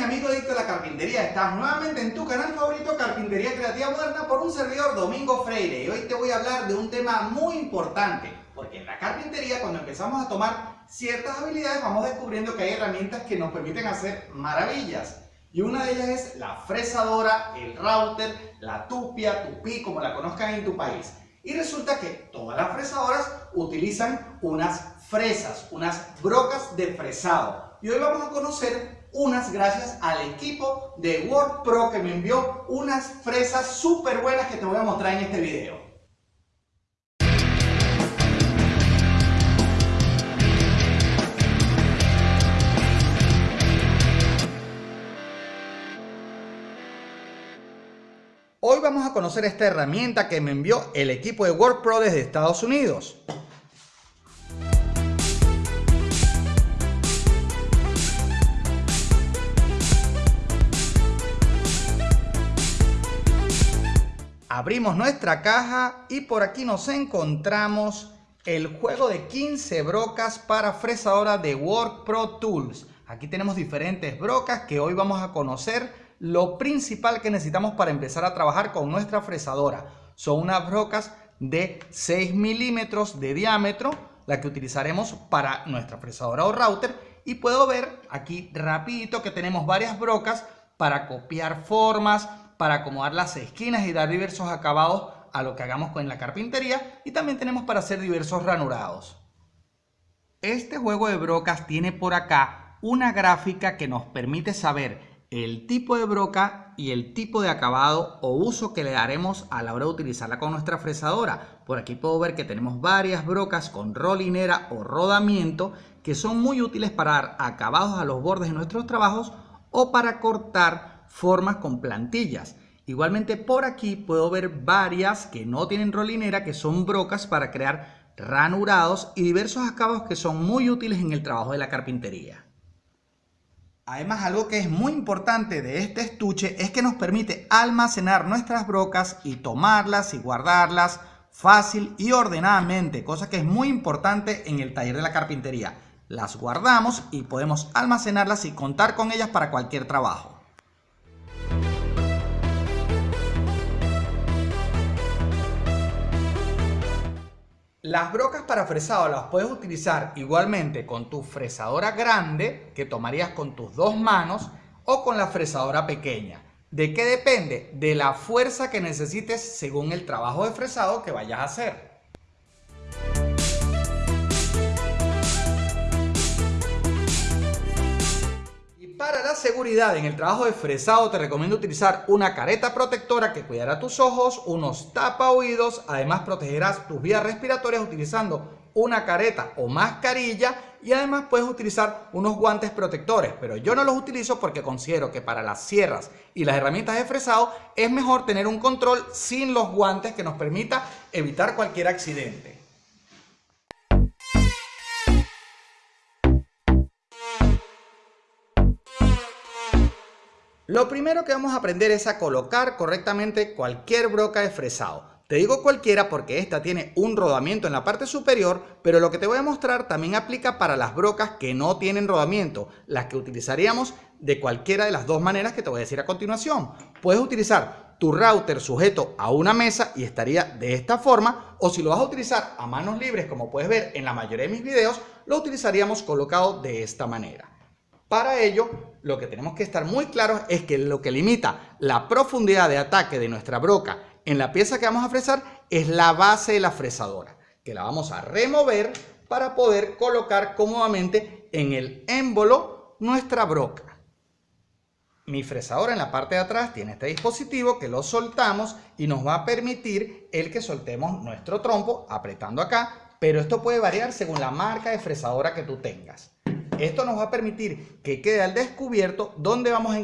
mi amigo Adicto de la Carpintería, estás nuevamente en tu canal favorito Carpintería Creativa Moderna por un servidor Domingo Freire y hoy te voy a hablar de un tema muy importante porque en la carpintería cuando empezamos a tomar ciertas habilidades vamos descubriendo que hay herramientas que nos permiten hacer maravillas y una de ellas es la fresadora, el router, la tupia, tupí, como la conozcan en tu país. Y resulta que todas las fresadoras utilizan unas fresas, unas brocas de fresado. Y hoy vamos a conocer unas gracias al equipo de WordPro que me envió unas fresas súper buenas que te voy a mostrar en este video. Hoy vamos a conocer esta herramienta que me envió el equipo de WordPro desde Estados Unidos. Abrimos nuestra caja y por aquí nos encontramos el juego de 15 brocas para fresadora de WordPro Tools. Aquí tenemos diferentes brocas que hoy vamos a conocer lo principal que necesitamos para empezar a trabajar con nuestra fresadora. Son unas brocas de 6 milímetros de diámetro, la que utilizaremos para nuestra fresadora o router. Y puedo ver aquí rapidito que tenemos varias brocas para copiar formas, para acomodar las esquinas y dar diversos acabados a lo que hagamos con la carpintería. Y también tenemos para hacer diversos ranurados. Este juego de brocas tiene por acá una gráfica que nos permite saber el tipo de broca y el tipo de acabado o uso que le daremos a la hora de utilizarla con nuestra fresadora. Por aquí puedo ver que tenemos varias brocas con rolinera o rodamiento que son muy útiles para dar acabados a los bordes de nuestros trabajos o para cortar formas con plantillas. Igualmente por aquí puedo ver varias que no tienen rolinera que son brocas para crear ranurados y diversos acabados que son muy útiles en el trabajo de la carpintería. Además, algo que es muy importante de este estuche es que nos permite almacenar nuestras brocas y tomarlas y guardarlas fácil y ordenadamente, cosa que es muy importante en el taller de la carpintería. Las guardamos y podemos almacenarlas y contar con ellas para cualquier trabajo. Las brocas para fresado las puedes utilizar igualmente con tu fresadora grande, que tomarías con tus dos manos, o con la fresadora pequeña. ¿De qué depende? De la fuerza que necesites según el trabajo de fresado que vayas a hacer. Seguridad en el trabajo de fresado te recomiendo utilizar una careta protectora que cuidará tus ojos, unos tapa oídos, además protegerás tus vías respiratorias utilizando una careta o mascarilla y además puedes utilizar unos guantes protectores, pero yo no los utilizo porque considero que para las sierras y las herramientas de fresado es mejor tener un control sin los guantes que nos permita evitar cualquier accidente. Lo primero que vamos a aprender es a colocar correctamente cualquier broca de fresado. Te digo cualquiera porque esta tiene un rodamiento en la parte superior, pero lo que te voy a mostrar también aplica para las brocas que no tienen rodamiento, las que utilizaríamos de cualquiera de las dos maneras que te voy a decir a continuación. Puedes utilizar tu router sujeto a una mesa y estaría de esta forma, o si lo vas a utilizar a manos libres, como puedes ver en la mayoría de mis videos, lo utilizaríamos colocado de esta manera. Para ello, lo que tenemos que estar muy claros es que lo que limita la profundidad de ataque de nuestra broca en la pieza que vamos a fresar es la base de la fresadora, que la vamos a remover para poder colocar cómodamente en el émbolo nuestra broca. Mi fresadora en la parte de atrás tiene este dispositivo que lo soltamos y nos va a permitir el que soltemos nuestro trompo apretando acá, pero esto puede variar según la marca de fresadora que tú tengas. Esto nos va a permitir que quede al descubierto donde vamos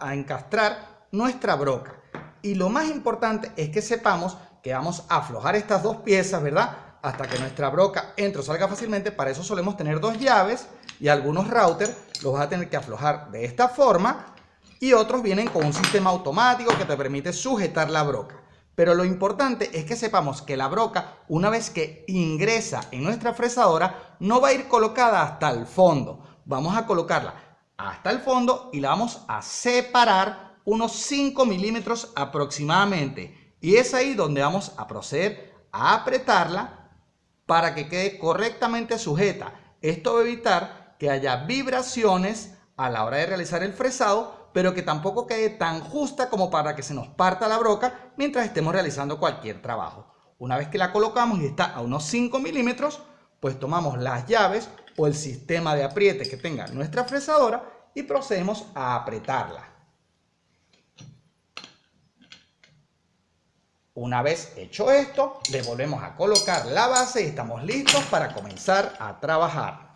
a encastrar nuestra broca. Y lo más importante es que sepamos que vamos a aflojar estas dos piezas, ¿verdad? Hasta que nuestra broca entre o salga fácilmente. Para eso solemos tener dos llaves y algunos routers los vas a tener que aflojar de esta forma. Y otros vienen con un sistema automático que te permite sujetar la broca. Pero lo importante es que sepamos que la broca, una vez que ingresa en nuestra fresadora, no va a ir colocada hasta el fondo. Vamos a colocarla hasta el fondo y la vamos a separar unos 5 milímetros aproximadamente. Y es ahí donde vamos a proceder a apretarla para que quede correctamente sujeta. Esto va a evitar que haya vibraciones a la hora de realizar el fresado, pero que tampoco quede tan justa como para que se nos parta la broca mientras estemos realizando cualquier trabajo. Una vez que la colocamos y está a unos 5 milímetros, pues tomamos las llaves o el sistema de apriete que tenga nuestra fresadora y procedemos a apretarla. Una vez hecho esto, le volvemos a colocar la base y estamos listos para comenzar a trabajar.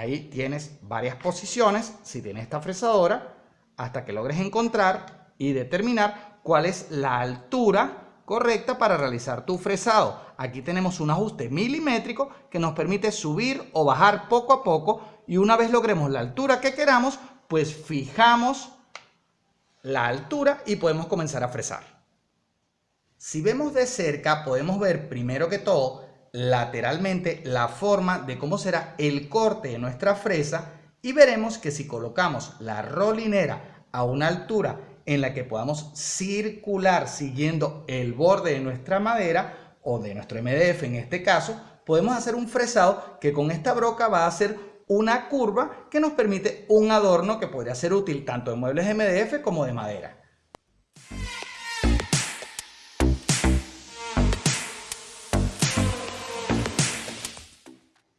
Ahí tienes varias posiciones, si tienes esta fresadora, hasta que logres encontrar y determinar cuál es la altura correcta para realizar tu fresado. Aquí tenemos un ajuste milimétrico que nos permite subir o bajar poco a poco y una vez logremos la altura que queramos, pues fijamos la altura y podemos comenzar a fresar. Si vemos de cerca podemos ver primero que todo lateralmente la forma de cómo será el corte de nuestra fresa y veremos que si colocamos la rolinera a una altura en la que podamos circular siguiendo el borde de nuestra madera o de nuestro MDF en este caso, podemos hacer un fresado que con esta broca va a hacer una curva que nos permite un adorno que podría ser útil tanto de muebles MDF como de madera.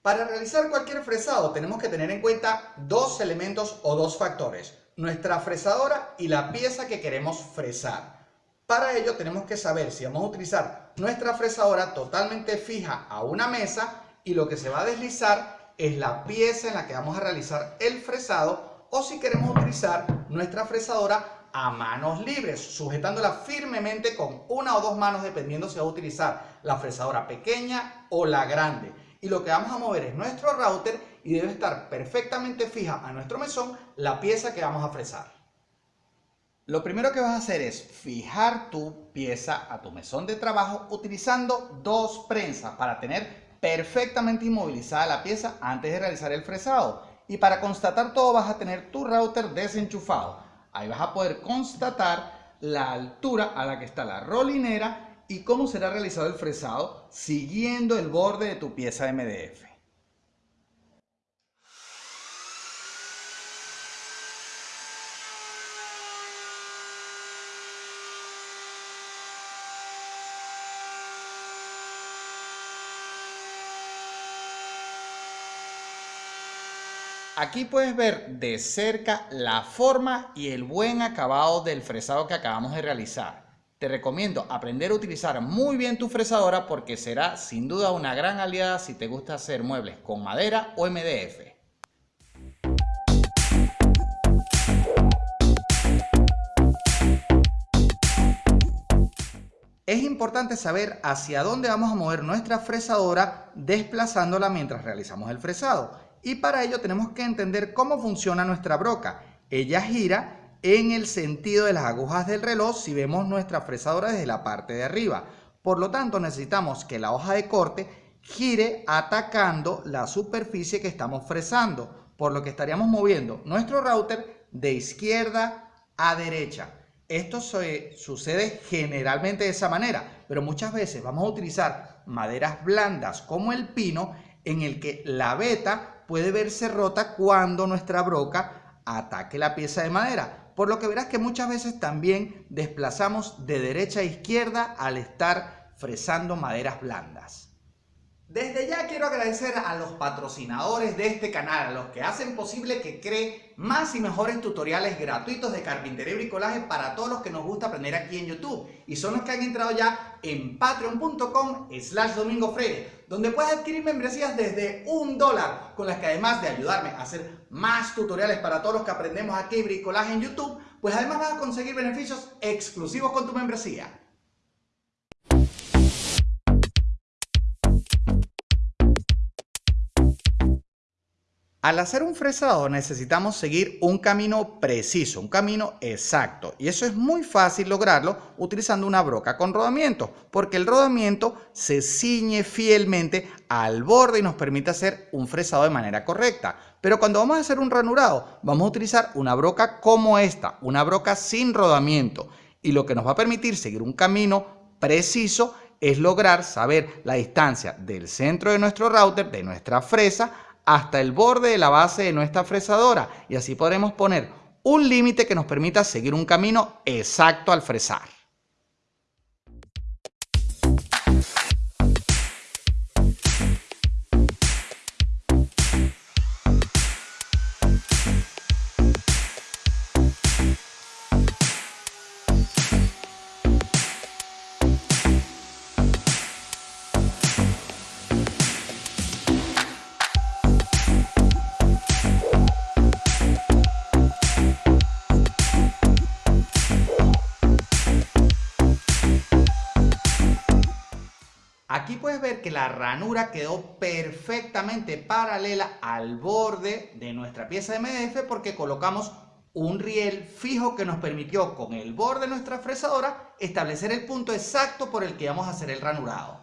Para realizar cualquier fresado tenemos que tener en cuenta dos elementos o dos factores, nuestra fresadora y la pieza que queremos fresar. Para ello tenemos que saber si vamos a utilizar nuestra fresadora totalmente fija a una mesa y lo que se va a deslizar es la pieza en la que vamos a realizar el fresado o si queremos utilizar nuestra fresadora a manos libres, sujetándola firmemente con una o dos manos dependiendo si va a utilizar la fresadora pequeña o la grande y lo que vamos a mover es nuestro router y debe estar perfectamente fija a nuestro mesón la pieza que vamos a fresar. Lo primero que vas a hacer es fijar tu pieza a tu mesón de trabajo utilizando dos prensas para tener perfectamente inmovilizada la pieza antes de realizar el fresado. Y para constatar todo vas a tener tu router desenchufado. Ahí vas a poder constatar la altura a la que está la rolinera y cómo será realizado el fresado siguiendo el borde de tu pieza MDF. Aquí puedes ver de cerca la forma y el buen acabado del fresado que acabamos de realizar. Te recomiendo aprender a utilizar muy bien tu fresadora porque será sin duda una gran aliada si te gusta hacer muebles con madera o MDF. Es importante saber hacia dónde vamos a mover nuestra fresadora desplazándola mientras realizamos el fresado. Y para ello tenemos que entender cómo funciona nuestra broca. Ella gira en el sentido de las agujas del reloj si vemos nuestra fresadora desde la parte de arriba. Por lo tanto, necesitamos que la hoja de corte gire atacando la superficie que estamos fresando, por lo que estaríamos moviendo nuestro router de izquierda a derecha. Esto sucede generalmente de esa manera, pero muchas veces vamos a utilizar maderas blandas como el pino en el que la veta puede verse rota cuando nuestra broca ataque la pieza de madera por lo que verás que muchas veces también desplazamos de derecha a izquierda al estar fresando maderas blandas. Desde ya quiero agradecer a los patrocinadores de este canal, a los que hacen posible que cree más y mejores tutoriales gratuitos de carpintería y bricolaje para todos los que nos gusta aprender aquí en YouTube. Y son los que han entrado ya en patreon.com slash domingo donde puedes adquirir membresías desde un dólar, con las que además de ayudarme a hacer más tutoriales para todos los que aprendemos aquí bricolaje en YouTube, pues además vas a conseguir beneficios exclusivos con tu membresía. Al hacer un fresado necesitamos seguir un camino preciso, un camino exacto. Y eso es muy fácil lograrlo utilizando una broca con rodamiento, porque el rodamiento se ciñe fielmente al borde y nos permite hacer un fresado de manera correcta. Pero cuando vamos a hacer un ranurado, vamos a utilizar una broca como esta, una broca sin rodamiento. Y lo que nos va a permitir seguir un camino preciso es lograr saber la distancia del centro de nuestro router, de nuestra fresa, hasta el borde de la base de nuestra fresadora y así podremos poner un límite que nos permita seguir un camino exacto al fresar. Puedes ver que la ranura quedó perfectamente paralela al borde de nuestra pieza de MDF porque colocamos un riel fijo que nos permitió con el borde de nuestra fresadora establecer el punto exacto por el que vamos a hacer el ranurado.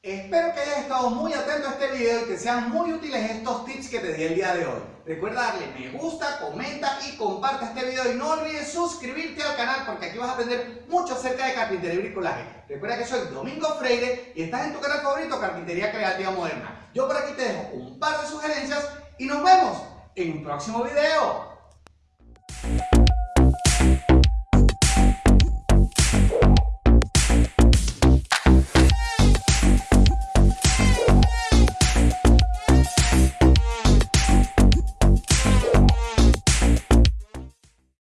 Espero que hayas estado muy atento a este video y que sean muy útiles estos tips que te di el día de hoy. Recuerda darle me gusta, comenta y comparte este video y no olvides suscribirte al canal porque aquí vas a aprender mucho acerca de carpintería y bricolaje. Recuerda que soy Domingo Freire y estás en tu canal favorito Carpintería Creativa Moderna. Yo por aquí te dejo un par de sugerencias y nos vemos en un próximo video.